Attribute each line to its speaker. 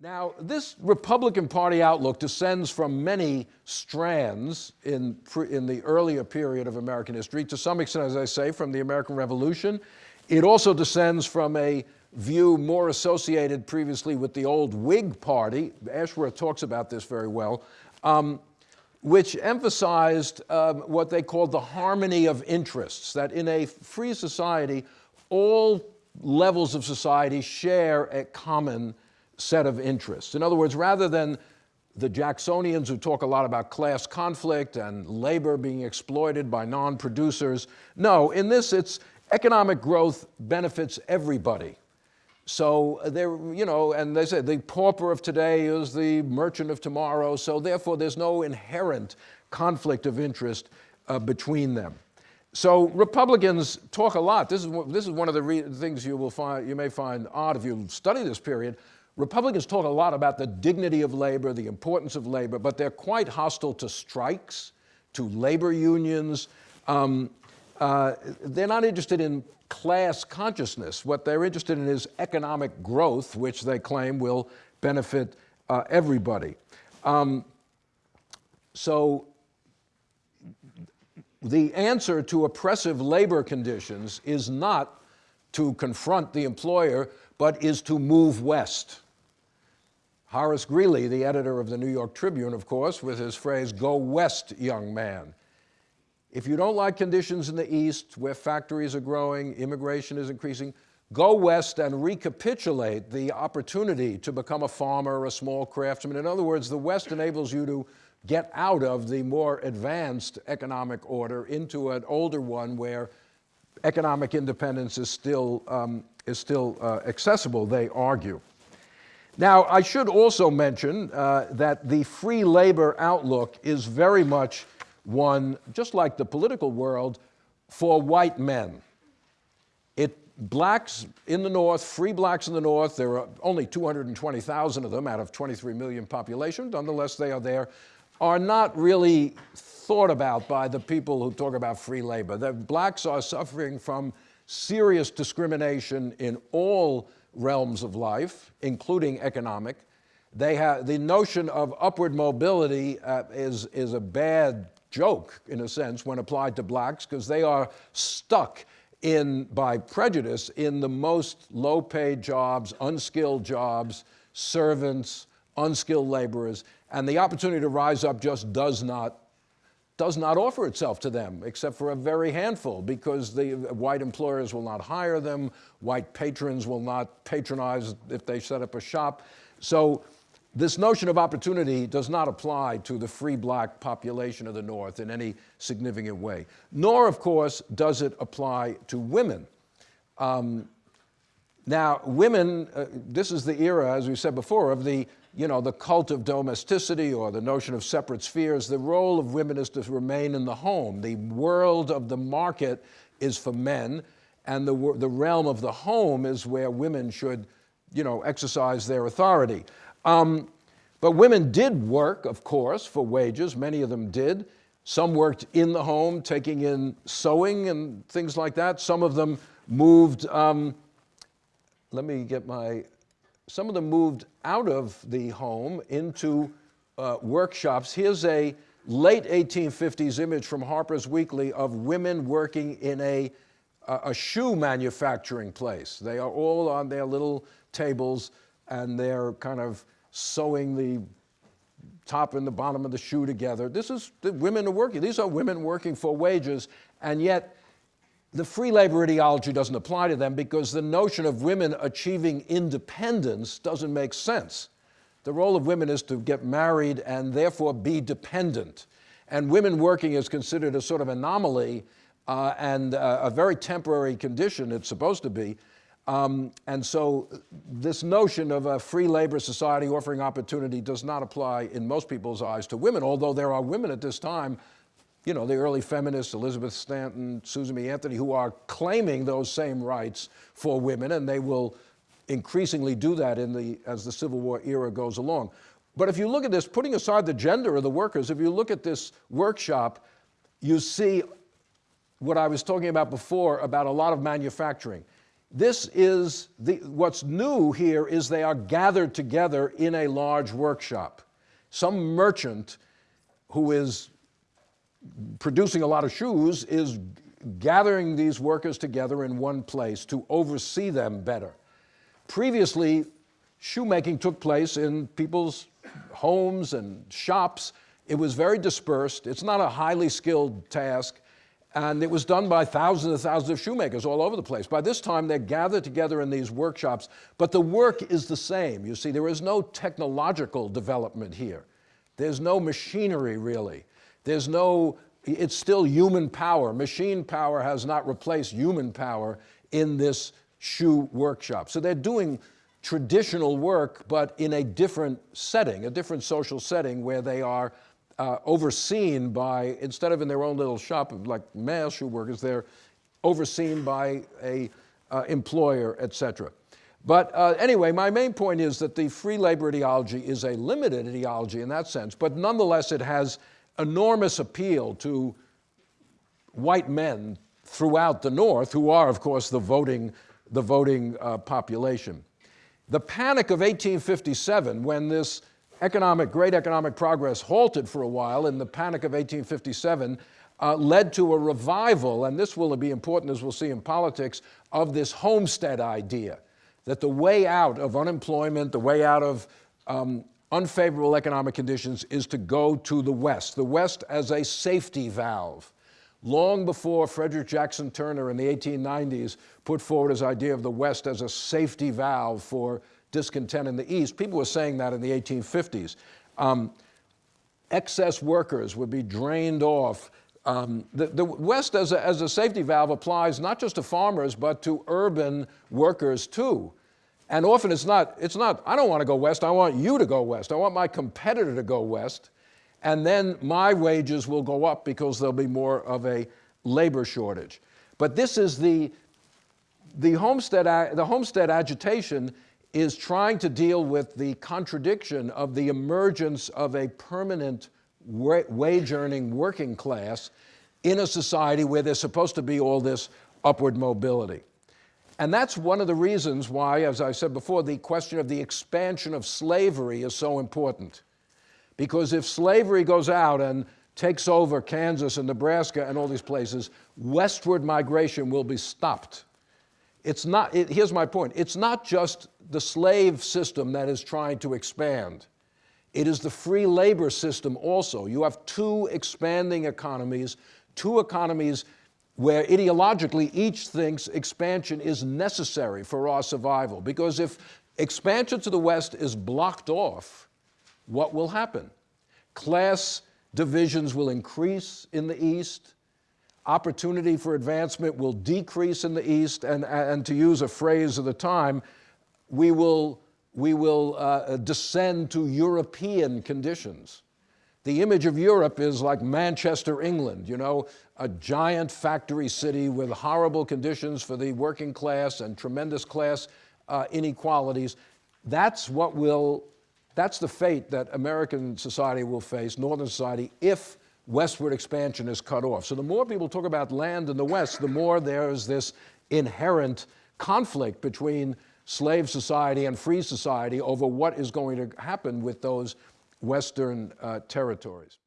Speaker 1: Now, this Republican Party outlook descends from many strands in, in the earlier period of American history, to some extent, as I say, from the American Revolution. It also descends from a view more associated previously with the old Whig Party. Ashworth talks about this very well, um, which emphasized um, what they called the harmony of interests, that in a free society, all levels of society share a common set of interests. In other words, rather than the Jacksonians who talk a lot about class conflict and labor being exploited by non-producers, no, in this it's economic growth benefits everybody. So they're, you know, and they say the pauper of today is the merchant of tomorrow, so therefore there's no inherent conflict of interest uh, between them. So Republicans talk a lot. This is, this is one of the things you will find, you may find odd if you study this period. Republicans talk a lot about the dignity of labor, the importance of labor, but they're quite hostile to strikes, to labor unions. Um, uh, they're not interested in class consciousness. What they're interested in is economic growth, which they claim will benefit uh, everybody. Um, so the answer to oppressive labor conditions is not to confront the employer, but is to move west. Horace Greeley, the editor of the New York Tribune, of course, with his phrase, go west, young man. If you don't like conditions in the East, where factories are growing, immigration is increasing, go west and recapitulate the opportunity to become a farmer a small craftsman. In other words, the West enables you to get out of the more advanced economic order into an older one where economic independence is still, um, is still uh, accessible, they argue. Now, I should also mention uh, that the free labor outlook is very much one, just like the political world, for white men. It, blacks in the North, free blacks in the North, there are only 220,000 of them out of 23 million population, nonetheless they are there, are not really thought about by the people who talk about free labor. The blacks are suffering from serious discrimination in all realms of life, including economic. They have, the notion of upward mobility uh, is, is a bad joke, in a sense, when applied to blacks, because they are stuck in, by prejudice, in the most low-paid jobs, unskilled jobs, servants, unskilled laborers, and the opportunity to rise up just does not does not offer itself to them, except for a very handful, because the white employers will not hire them, white patrons will not patronize if they set up a shop. So this notion of opportunity does not apply to the free black population of the North in any significant way. Nor, of course, does it apply to women. Um, now, women, uh, this is the era, as we said before, of the you know, the cult of domesticity or the notion of separate spheres, the role of women is to remain in the home. The world of the market is for men, and the, the realm of the home is where women should, you know, exercise their authority. Um, but women did work, of course, for wages. Many of them did. Some worked in the home, taking in sewing and things like that. Some of them moved, um, let me get my some of them moved out of the home into uh, workshops. Here's a late 1850s image from Harper's Weekly of women working in a, a shoe manufacturing place. They are all on their little tables and they're kind of sewing the top and the bottom of the shoe together. This is, the women are working. These are women working for wages, and yet the free labor ideology doesn't apply to them because the notion of women achieving independence doesn't make sense. The role of women is to get married and therefore be dependent. And women working is considered a sort of anomaly uh, and uh, a very temporary condition, it's supposed to be. Um, and so this notion of a free labor society offering opportunity does not apply in most people's eyes to women, although there are women at this time you know, the early feminists, Elizabeth Stanton, Susan B. Anthony, who are claiming those same rights for women, and they will increasingly do that in the, as the Civil War era goes along. But if you look at this, putting aside the gender of the workers, if you look at this workshop, you see what I was talking about before about a lot of manufacturing. This is the, what's new here is they are gathered together in a large workshop. Some merchant who is producing a lot of shoes is gathering these workers together in one place to oversee them better. Previously, shoemaking took place in people's homes and shops. It was very dispersed. It's not a highly skilled task. And it was done by thousands and thousands of shoemakers all over the place. By this time, they're gathered together in these workshops, but the work is the same. You see, there is no technological development here. There's no machinery, really. There's no, it's still human power. Machine power has not replaced human power in this shoe workshop. So they're doing traditional work, but in a different setting, a different social setting where they are uh, overseen by, instead of in their own little shop of like male shoe workers, they're overseen by a uh, employer, et cetera. But uh, anyway, my main point is that the free labor ideology is a limited ideology in that sense, but nonetheless it has enormous appeal to white men throughout the North, who are, of course, the voting, the voting uh, population. The panic of 1857, when this economic, great economic progress halted for a while in the panic of 1857, uh, led to a revival, and this will be important as we'll see in politics, of this homestead idea, that the way out of unemployment, the way out of um, unfavorable economic conditions is to go to the West, the West as a safety valve. Long before Frederick Jackson Turner in the 1890s put forward his idea of the West as a safety valve for discontent in the East. People were saying that in the 1850s. Um, excess workers would be drained off. Um, the, the, West as a, as a safety valve applies not just to farmers, but to urban workers too. And often it's not, it's not, I don't want to go west, I want you to go west. I want my competitor to go west. And then my wages will go up because there'll be more of a labor shortage. But this is the, the homestead, the homestead agitation is trying to deal with the contradiction of the emergence of a permanent wage-earning working class in a society where there's supposed to be all this upward mobility. And that's one of the reasons why, as I said before, the question of the expansion of slavery is so important. Because if slavery goes out and takes over Kansas and Nebraska and all these places, westward migration will be stopped. It's not, it, here's my point, it's not just the slave system that is trying to expand. It is the free labor system also. You have two expanding economies, two economies where ideologically each thinks expansion is necessary for our survival. Because if expansion to the West is blocked off, what will happen? Class divisions will increase in the East, opportunity for advancement will decrease in the East, and, and to use a phrase of the time, we will, we will uh, descend to European conditions. The image of Europe is like Manchester, England, you know, a giant factory city with horrible conditions for the working class and tremendous class uh, inequalities. That's what will, that's the fate that American society will face, Northern society, if westward expansion is cut off. So the more people talk about land in the West, the more there's this inherent conflict between slave society and free society over what is going to happen with those Western uh, territories.